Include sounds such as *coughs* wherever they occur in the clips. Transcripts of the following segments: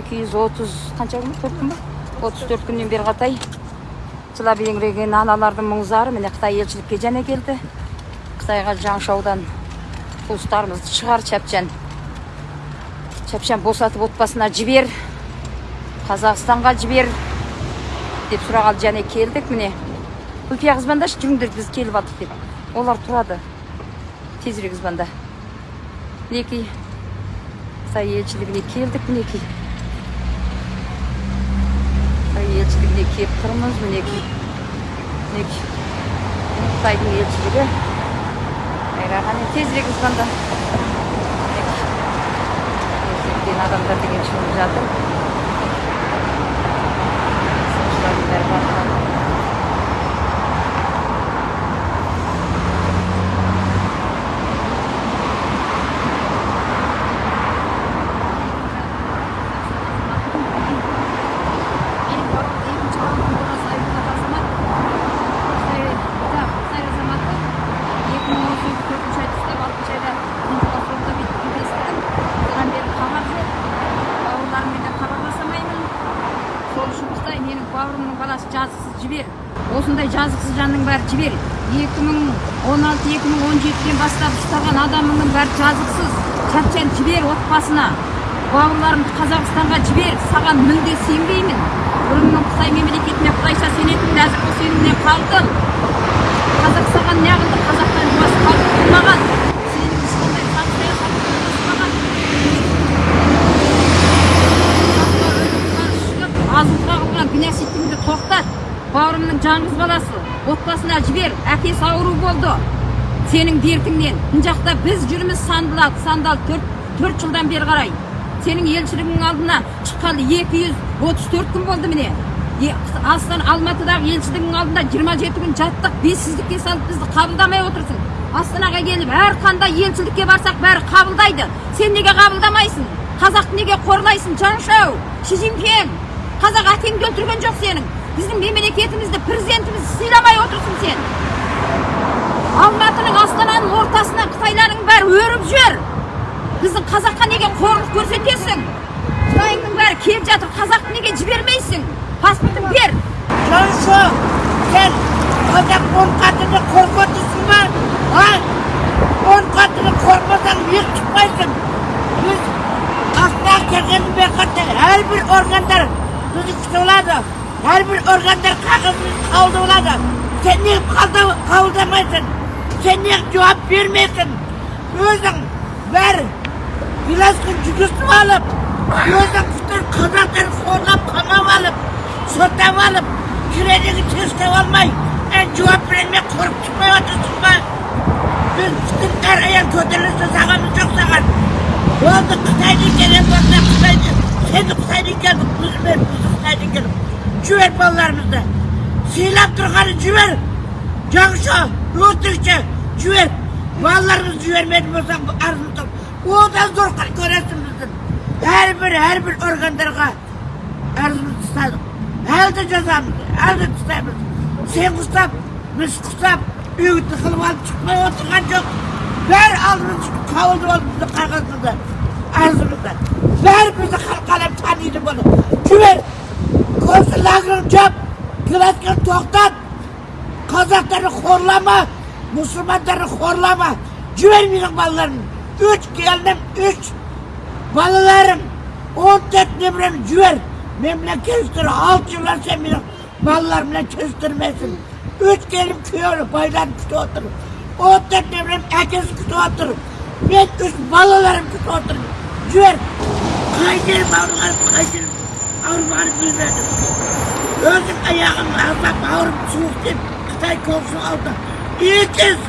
екі жүз отыз қанша күн төрт күн ба отыз төрт күннен бері қаратай жылап еңіреген аналардың мұң зары міне қытай елшілікке және келді. Қытайға жаңшаудан туыстарымызды шығар чәпчан чәпчан босатып отбасына жібер қазақстанға жібер деп сұрағалы және келдік міне. Гүлпия звондашы жүріңдер біз келіп алдық деп. Олар тұрады. Тезірек звонда мінекей қытай елшілігіне келдік мінекей. Қытай елшілігіне келіп тұрмыз мінекей мінекей қытайдың елшілігі қайраған тезірек звонда тезіректен адамдар деген шығып жатыр Сыншылардың бәрі барлығы. Benim babam evin çağırdı, burası ayıplı azamат. İşte, да, Қытай азаматы. 2018 ай түстеп, 6 айда бірінші паспортта бүйтіп үлгерістім. Содан бері хабар жоқ. Бауырларыммен де хабарласамаймын. Сол үшін Қытай менің бауырымның баласы жазықсыз жібер. Осындай бәрі жібер. 2016-2017-ден бастап ұстаған адамыңның бәрі жазықсыз. Чапчан жібер отбасына. бауырларымды қазақстанға жібер саған мүлде сенбеймін бұрынның қытай мемлекетіне құдайша сенетін нәзік бұл сенімнен қалдым қазақ саған неғылды қазақтан жуас халық болмаған сенің ешқандай заң саясатың болмаған азғырға қылған геноцидіңді тоқтат бауырымның жалғыз баласы отбасына жібер әкесі ауру болды. Сенің дертіңнен. Мына жақта біз жүрміз сандалады сандал төрт жылдан бері қарай. Сенің елшілігіңнің алдына шыққалы екі жүз отыз төрт күн болды міне. Астана алматыдағы елшілігіңнің алдында жиырма жеті күн жаттық бессіздікке салып бізді қабылдамай отырсың. Астанаға келіп әрқандай елшілікке барсақ бәрі қабылдайды. Сен неге қабылдамайсың? Қазақты неге қорлайсың жаншау? Ши қазақ әкеңді өлтірген жоқ сенің. Біздің мемлекетімізді президентімізді сыйламай отырсың сен алматының астананың ортасына қытайлардың бәрі өріп жүр біздің қазаққа неге қорлық көрсетесің қытайыңның бәрі келіп жатыр қазақты неге жібермейсің паспортын бер Жаншо, сен қазақ он қатыны қорқытысың ба? А? Он қатыны қорқасаң еш шықпайсың. Біз астанаға келгеннен бері қаратай әрбір органдар бізді алады. Әрбір органдар қабылдап алады. Сен қабылда- қабылдамайсың? Сен неге жауап бермейсің? Өзің бәрі биласкін жүгіртіп алып, өзің bütün қазақтарды қорлап қамап алып, соттап алып, кредиті тестеп алмай, ән жауап бермей қорып шықпай отырсың ба? Біз bütün әр аян көтеріліс жоқ саған. Болды Қытайдан келген болса Қытайды, сені Қытайдан келдік, біз мен біз. Жібер балаларымызды. Сыйлап тұрғаны жібер. Жаңша, өтірікші, жібер. Балаларымызды жібермейтін болсаң арзымды. Одан зор көресің біздің. Әрбір, әрбір органдарға арызымызды тастадық. Әлі де жазамыз, әлі де тастаймыз. Сен құстап, біз құстап, үйді қылып алып шықпай отырған жоқ. Бәрі алдымыз қабылдап алып бізді қағазымызды, арызымызды. Бәрі бізді қалқалап таниды бұны. Жібер, концлагерін жап, класканы тоқтат. Қазақтарды қорлама, мұсылмандарды қорлама. Жібер менің балаларым. Үш келінім, үш балаларым. Он төрт немерем жібер. Мен білен келістір, алты жылдан сен менің балаларым білен келістірмесін. Үш келім күйеуі байларын күтіп отыр. Он төрт немерем әкесі күтіп отыр. Мен үш балаларым күтіп отыр. Жібер. Қай жерім ауырғаным, ауырмағаным білмедім. Өзім аяғым азап ауырып суық деп Қытай консул алды. Екі жүз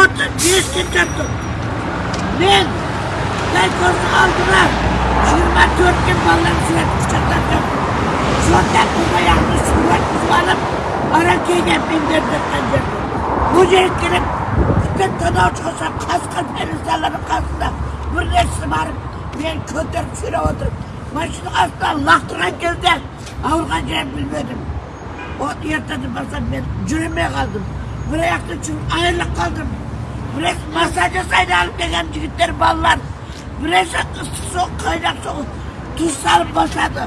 отыз бестен. Мен Қытай консул алдына жиырма төрттен балаларым сурет құшақтап жаттым. Сонда бұл аяғымды алып. Бұл жерге келіп, тіптен тонау шығысам, қасқыр перизаларының қасында бір нәрсе барып, мен көтеріп сүйреп отырып, машинаның астынан лақтырған кезде ауырған жерін білмедім. От ертеді басам мен жүремей қалдым. Бір аяқты жүріп айырылып қалдым. біраз массаж айналып келген жігіттер балалар біраз ыстық суық қайнақ суық тұз салып басады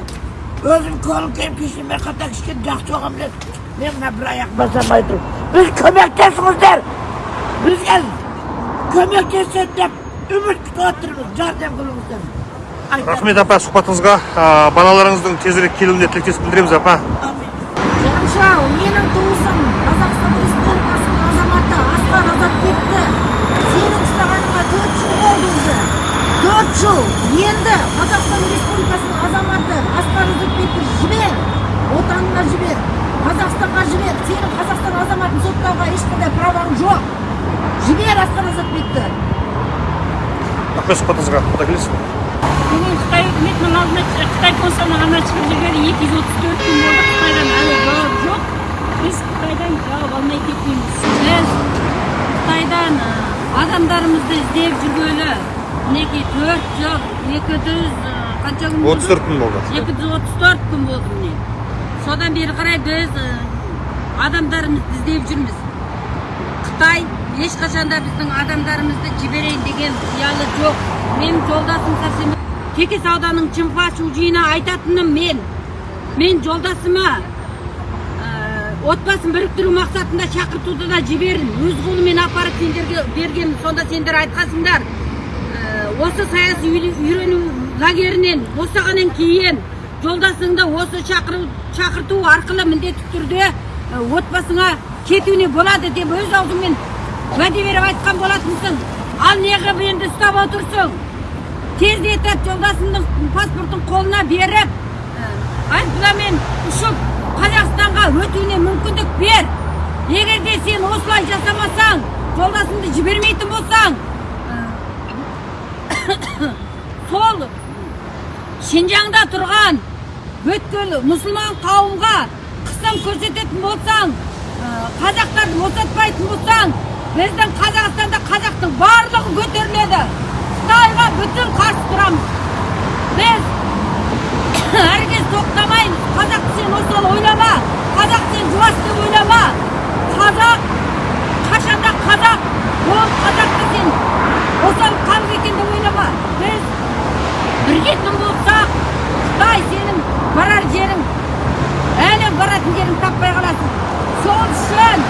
өзім колын келіп кешеме қатар ішкен жақсы болған мен мына бір аяқ басамай тұр біз көмектесіңіздер бізге көмектеседі деп үміт күтіп отырмыз жәрдем қылыңыздар. Рахмет апа сұхбатыңызға. Балаларыңыздың тезірек келуіне тілектестік білдіреміз апа. Амин. жаншау менің туысым қазақстан республикасының азаматы асқар азатбекті сенің ұстағаныңа төрт жыл болды уже. Төрт жыл. Енді қазақстан республикасының азаматы асқар азатбекті жібер. Отанына жібер. Қазақстанға жібер. Сенің қазақстан азаматын соттауға ешқандай праваң жоқ. Жібер асқар азатбекті рахмет сұхбатыңызға. Құда келесіз бүгін қытай үкіметінің алдына қытай консулының шығып жүргелі екі жүз отыз төрт күн болды қытайдан әлі жауап жоқ біз қытайдан жауап алмай кетпейміз біз қытайдан адамдарымызды іздеп жүргелі мінекей төрт жыл екі жүз қанша күн болды отыз төрт күн болды екі жүз отыз төрт күн болды міне содан бері қарай біз адамдарымызды іздеп жүрміз қытай ешқашан да біздің адамдарымызды жіберейін деген қиялы жоқ. Менің жолдасым совсем текес ауданының чымпа шужиына айтатыным мен. Мен жолдасыма ә, отбасын біріктіру мақсатында шақыртуды да жіберін өз қолымен апарып сендерге бергенмін. Сонда сендер айтқансыңдар ә, осы саяси үйрену лагерінен босағаннан кейін жолдасыңды осы шақыру шақырту арқылы міндетті түрде ә, отбасыңа кетуіне болады деп өз аузыңмен уәде беріп айтқан болатынсың. Ал неғып енді ұстап отырсың? Тездетіп жолдасыңның паспортын қолына беріп. Ә, айыппұлмен ұшып қазақстанға өтуіне мүмкіндік бер. Егер де сен осылай жасамасаң жолдасыңды жібермейтін болсаң. Ә, *coughs* сол шинжаңда тұрған бүткіл мұсылман қауымға қысым көрсететін болсаң ә, қазақтарды босатпайтын болсаң біздің қазақстанда қазақтың барлығы көтеріледі. Қытайға бүтін қарсы тұрамыз. Біз *coughs* әркез тоқтамаймыз. Қазақты сен осал ойлама. Қазақ сен жуас деп ойлама. Қазақ қашанда қазақ ол қазақты сен осал халық екен деп ойлама. Біз біргетін болсақ қытай сенің барар жерің әлі баратын жерің таппай қаласың. Сол үшін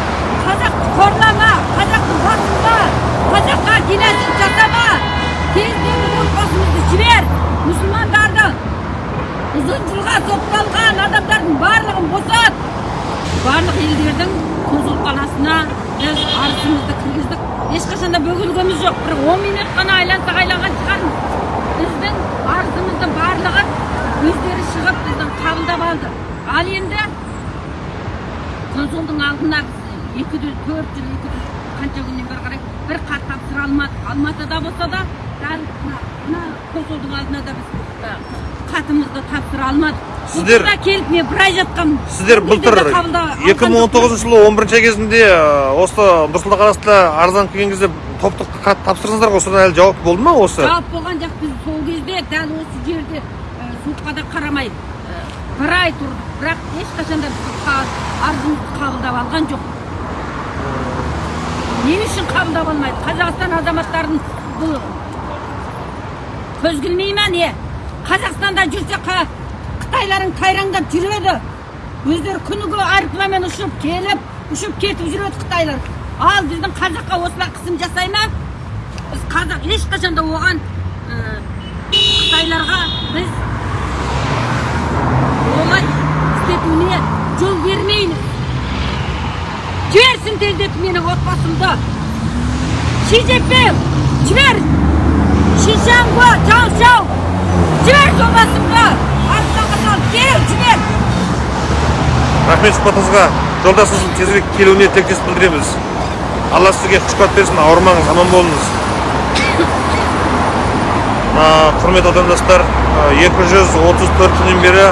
қазақты қорлама қазақтың басында қазаққа геноцид жасама тезірек отбасымызды жібер мұсылмандарды ұзын жылға сотталған адамдардың барлығын босат. Барлық елдердің консулханасына біз арызымызды кіргіздік. Ешқашан да бөгелгеніміз жоқ. Бір он минут қана айлансақ айланған шығармыз. Біздің арызымызды барлығын өздері шығып біздің қабылдап алды. Ал енді консулдың алдына екі жүз төрт жыл екі жүз қанша күннен бері қарай бір хат тапсыра алмадық алматыда болса да мына консулдың алдына да біз хатымызды тапсыра алмадық Сіздер- келіп мен бір ай жатқанмын сіздер былтыр Бізді қабылдап алған 2019 жылы 11 кезінде ә, осы нұрсұлтан қаласында арызданып келген кезде топтық хат тапсырдыңыздар ғой содан әлі жауап болды ма осы жауап болған жоқ біз сол кезде дәл осы жерде суыққа да қарамай бір ай тұрдық бірақ ешқашан да қа- арызымызды қабылдап алған жоқ не үшін қабылдап алмайды қазақстан азаматтарын бұл көзгілмей ма не қазақстанда жүрсе қа- қытайларың тайраңдап жүреді өздері күніге аэропланмен ұшып келіп ұшып кетіп жүреді қытайлар. Ал біздің қазаққа осылай қысым жасай ма? Біз қазақ ешқашан да оған ә, қытайларға біз жіберсін тездетіп менің отбасымды ши жеппеу жібер шишанго чау чау жібер жолдасымды қалып кел жібер рахмет сұхбатыңызға жолдасыңыздың тезірек келуіне тілектестік білдіреміз алла сізге күш қуат берсін ауырмаңыз аман болыңыз құрметті отандастар а, 234 күннен бері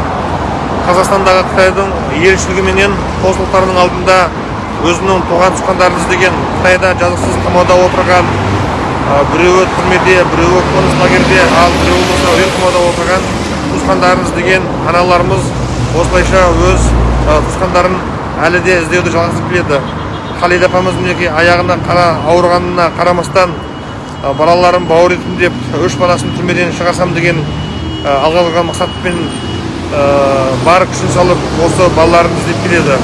қазақстандағы қытайдың елшілігіменен консулдықтарының алдында өзінің туған туысқандарын іздеген қытайда жазықсыз қамауда отырған біреуі түрмеде біреуі қоныс лагерьде ал біреуі болса өлім отырған туысқандарын іздеген аналарымыз осылайша өз туысқандарын әлі де іздеуді жалғастырып келеді. Қалида апамыз мінекей аяғына қара ауырғанына қарамастан балаларым бауыр етім деп үш баласын түрмеден шығарсам деген алға қойған мақсатпен бар күшін салып осы балаларын іздеп келеді.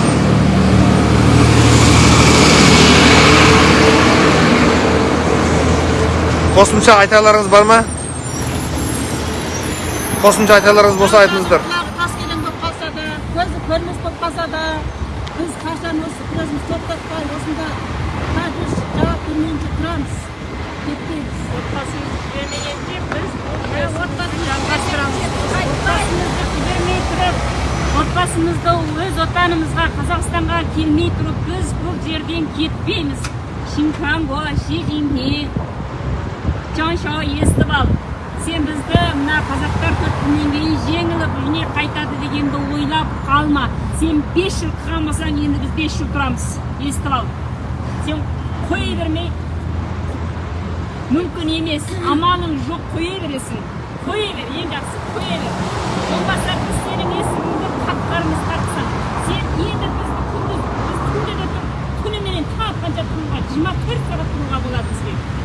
Қосымша айтарларыңыз бар ма? Қосымша айтарларыңыз болса айтыңыздар. Қаскелең болып қалса да көзі көрмес болып қалса да біз қашан осы күресімізді тоқтатпай осында қазір жауап бермейінше тұрамыз кетпейміз. Жібермегенше біз жалғастырамыз. отбасымызды жібермей тұрып отбасымызды өз отанымызға қазақстанға келмей тұрып біз бұл жерден кетпейміз. Шинканго ши цзиньпин жаншау естіп ал сен бізді мына қазақтар төрт күннен кейін жеңіліп үйіне қайтады дегенді ойлап қалма. Сен бес жыл тұрған болсаң енді біз бес жыл тұрамыз. Естіп ал сен қоя бермей мүмкін емес. Амалың жоқ қоя бересің. Қоя бер ең жақсысы қоя бер. Болмаса біз сенің есігіңді қақпарымыз қақсаң сен енді бізді күндіз біз түнде де тұр түніменен таң атқанша тұруға жиырма төрт сағат тұруға болады бізге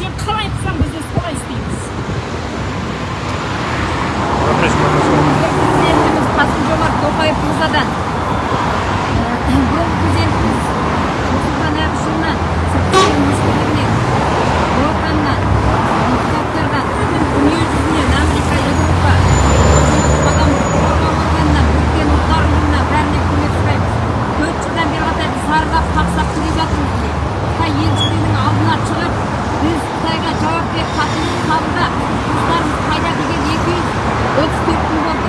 сен қалай қылсаң біз де солай істейміз президентimiz қасым жомарт тоқаев мырзадан бұрынғы президентimiz нұрсұлтан әбішұлынан сыртқы істер министрлігінен отаннан депутаттардан дүниежүзінен америка еуропа адам қорғау органынан біріккен ұлттар ұйымынан бәрінен көмек сұраймыз төрт жылдан бері қатар біз зардап қақсап келе жатырмыз міне қытай елшілігінің алдына шығып біз қытайға жауап беріп хатымызды қабылдап туыстарымыз қайда деген екі жүз отыз төрт күн болды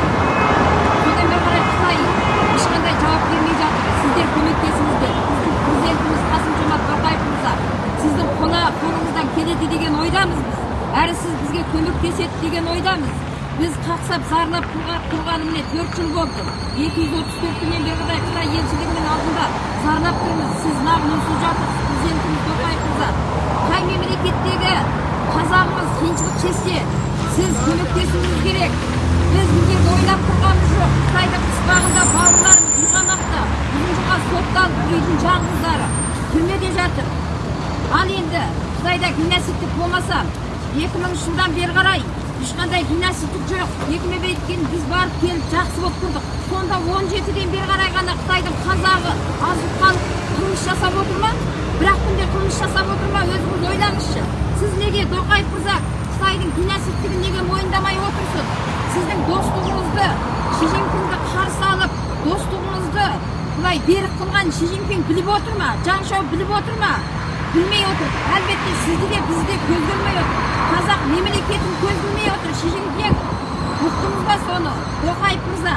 содан бері қарай қытай ешқандай жауап бермей жатыр сіздер көмектесіңіздер біздің президентіміз қасым жомарт тоқаев мырза сіздің қола қолыңыздан келеді деген ойдамыз біз әрі сіз бізге көмектеседі деген ойдамыз біз қақсап зарлап тұрға- тұрғаны міне төрт жыл болды екі жүз отыз төрт күннен бері қарай қытай елшілігінің алдында зарлап үнсіз жатырсыз президентіміз тоқаев мырза қай мемлекеттегі қазағымыз қиыншылық шексе сіз көмектесуіңіз керек біз жерде ойлап тұрғанымыз жоқ қытайдың қыспағында бауырларымыз южамақта ұзын жылға сотталып үйдің жалғыздары түрмеде жатыр ал енді қытайда гимнастиктік болмаса екі мыңыншы жылдан бері қарай ешқандай гимнастиктік жоқ екі мемлекетке біз барып келіп жақсы болып тұрдық сонда он жетіден бері қарай ғана қытайдың қазағы қалып қылмыс жасап отыр ма? Бір ақ күнде қылмыс жасап отыр ма? Өзіңіз ойлаңызшы. Сіз неге тоқаев мырза қытайдың гимнастиктігін неге мойындамай отырсыз? Сіздің достығыңызды ши цзиньпинді қарсы алып достығыңызды былай берік қылған ши біліп отыр ма? Біліп отыр ма? Білмей отыр әлбетте сізді де бізді де көз отыр қазақ мемлекетін көз білмей отыр цзиньпин ұқтыңыз ба соны тоқаев мырза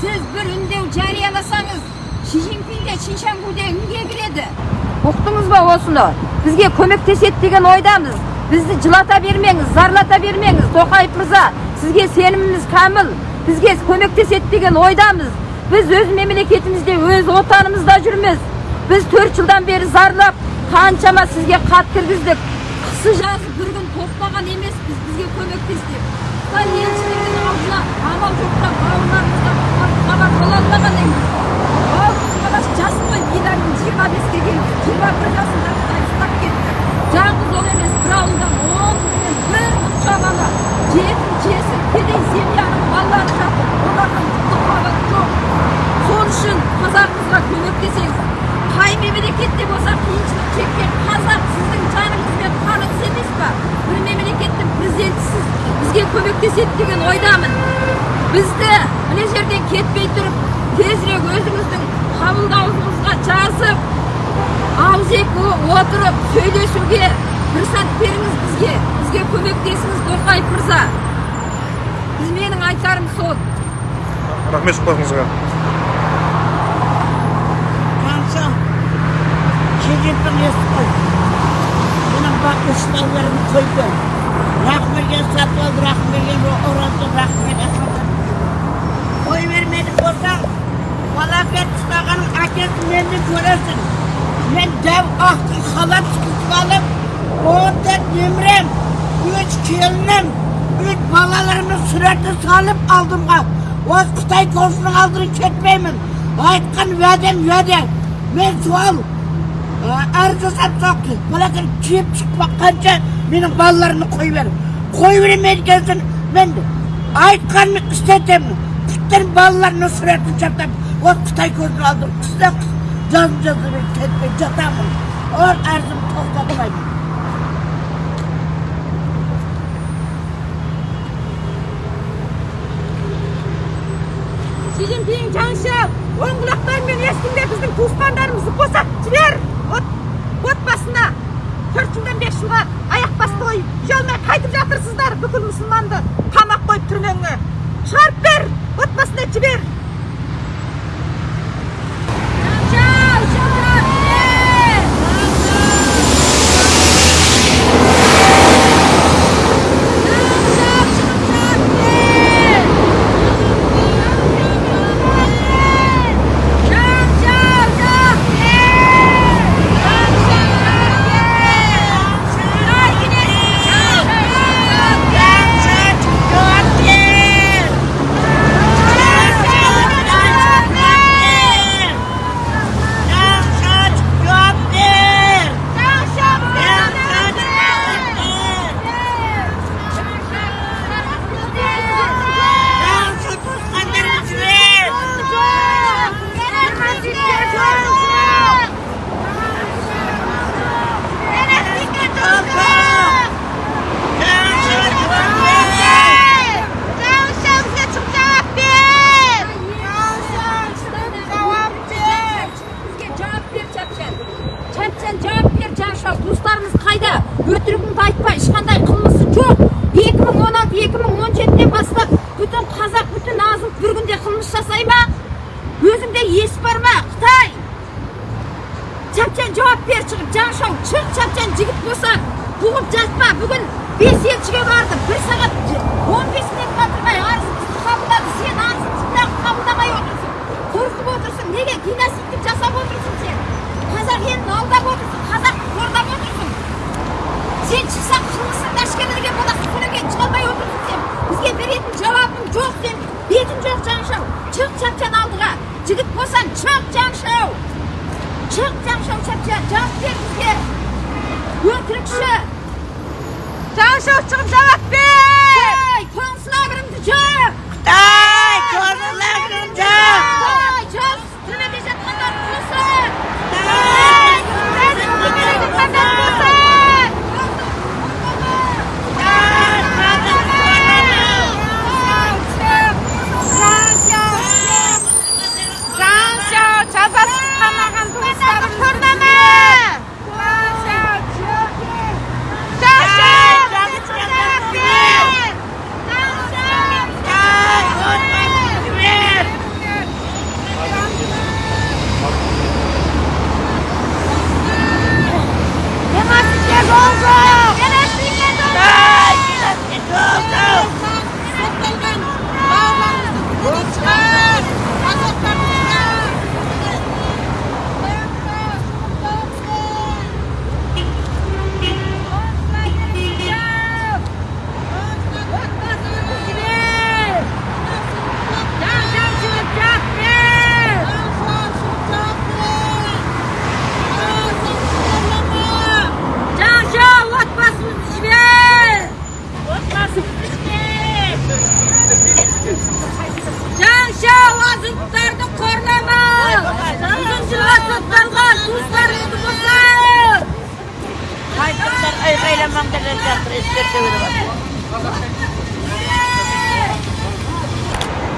сіз бір үндеу жарияласаңыз ши цзиньпин де шиншангуде үнге кіреді ұқтыңыз ба осыны бізге көмектеседі деген ойдамыз бізді жылата бермеңіз зарлата бермеңіз тоқаев мырза сізге сеніміміз кәміл бізге көмектеседі деген ойдамыз біз өз мемлекетімізде өз отанымызда жүрміз біз төрт жылдан бері зарлап қаншама сізге хат кіргіздік. Қысы жазы бір күн тоқтаған емеспіз бізге көмектес қытай елшілігінің алдына амал жоқта бауырларымызға хабар бола алмағаннан кейін ал қыз баласы жас қой бидарин жиырма беске келді жиырма бір жасында қытай ұстап кетті. Жалғыз ол емес бір ауылдан он бір ұқша бала жетім жесір кедей семьяның балалары жатыр. Олардың қабаты жоқ. Сол үшін қазағымызға көмектесеңіз қай мемлекетте болса қиыншылық шеккен қазақ сіздің жаныңызбен қаныңыз емес па бір мемлекеттің президентісіз бізге көмектеседі деген ойдамын бізді мына жерден кетпей тұрып тезірек өзіңіздің қабылдауыңызға жазып ауызекі отырып сөйлесуге рұқсат беріңіз бізге бізге көмектесіңіз тоқаев мырза біз менің айтарым сол рахмет сұхбатыңызға Kansa, Eski. Benim bak ışıklarımı koydu. Rahmegen satıl, rahmegen orası, rahmegen satıl. Oy vermedik olsam, falaket çıkaganın akesi beni göresin. Ben dev ahtı halat çıkıp alıp, onda nemrem, üç gelinim, üç balalarımı süreti salıp aldım. O Kıtay korsunun aldırıp ketmeymin. Aytkan vədəm vədə. Men sual арызды сатып алып баладан жеп қанша менің балаларымды қойып бер қой бермеген кезде мен айтқанын істетемін. Құттың балаларының суретін жатамын ол қытай көзін алдырып қыста жазып жазып кетпей жатамын. Ол арызымды тоқтатпаймын си цзиньпин жаңша оң құлақтарымен ешкімде біздің туысқандарымызды босатып жібер. бүкіл мұсылманды тамақ қойып түрмеңе шығарып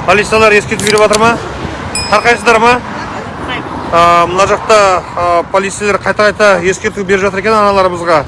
полициялар ескерту беріп жатыр ма? Тарқайсыздар ма? Мына жақта полицейлер қайта қайта ескерту беріп жатыр екен аналарымызға.